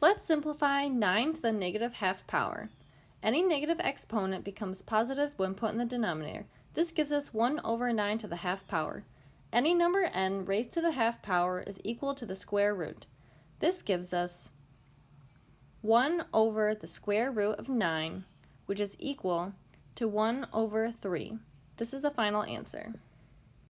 Let's simplify 9 to the negative half power. Any negative exponent becomes positive when put in the denominator. This gives us 1 over 9 to the half power. Any number n raised to the half power is equal to the square root. This gives us 1 over the square root of 9, which is equal to 1 over 3. This is the final answer.